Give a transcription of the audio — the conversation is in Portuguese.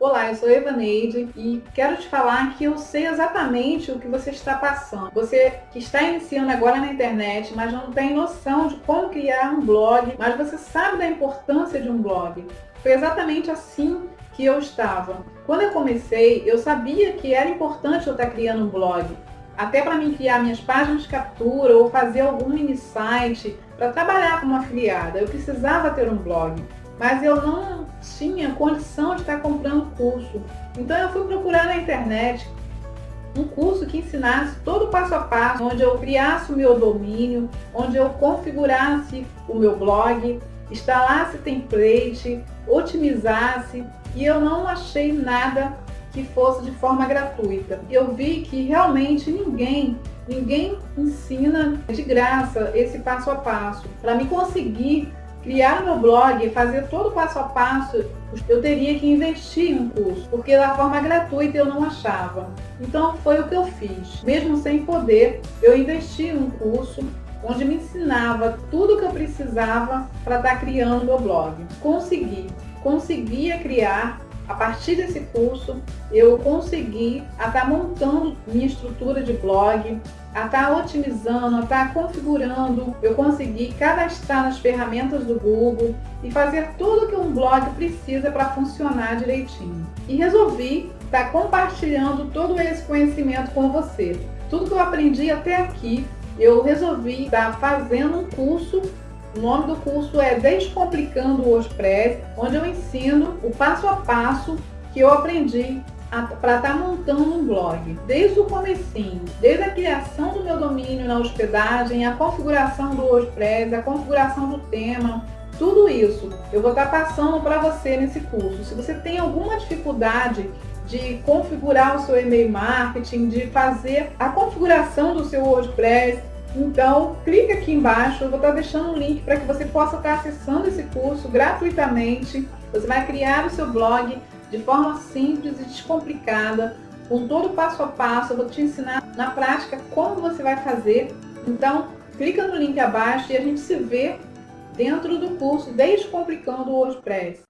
Olá, eu sou Eva Neide e quero te falar que eu sei exatamente o que você está passando. Você que está iniciando agora na internet, mas não tem noção de como criar um blog, mas você sabe da importância de um blog. Foi exatamente assim que eu estava. Quando eu comecei, eu sabia que era importante eu estar criando um blog, até para mim criar minhas páginas de captura ou fazer algum mini site para trabalhar como afiliada. Eu precisava ter um blog mas eu não tinha condição de estar comprando curso. Então eu fui procurar na internet um curso que ensinasse todo o passo a passo, onde eu criasse o meu domínio, onde eu configurasse o meu blog, instalasse template, otimizasse, e eu não achei nada que fosse de forma gratuita. Eu vi que realmente ninguém, ninguém ensina de graça esse passo a passo. Para me conseguir criar meu blog fazer todo o passo a passo, eu teria que investir em um curso, porque da forma gratuita eu não achava. Então foi o que eu fiz. Mesmo sem poder, eu investi em um curso onde me ensinava tudo o que eu precisava para estar tá criando meu blog. Consegui. Conseguia criar a partir desse curso, eu consegui estar tá montando minha estrutura de blog, a estar tá otimizando, a estar tá configurando, eu consegui cadastrar nas ferramentas do Google e fazer tudo que um blog precisa para funcionar direitinho. E resolvi estar compartilhando todo esse conhecimento com você. Tudo que eu aprendi até aqui, eu resolvi estar fazendo um curso o nome do curso é Descomplicando o WordPress, onde eu ensino o passo a passo que eu aprendi para estar tá montando um blog, desde o comecinho, desde a criação do meu domínio na hospedagem, a configuração do WordPress, a configuração do tema, tudo isso eu vou estar tá passando para você nesse curso. Se você tem alguma dificuldade de configurar o seu e-mail marketing, de fazer a configuração do seu WordPress, então, clica aqui embaixo, eu vou estar deixando um link para que você possa estar acessando esse curso gratuitamente. Você vai criar o seu blog de forma simples e descomplicada, com todo o passo a passo, eu vou te ensinar na prática como você vai fazer. Então, clica no link abaixo e a gente se vê dentro do curso Descomplicando o WordPress.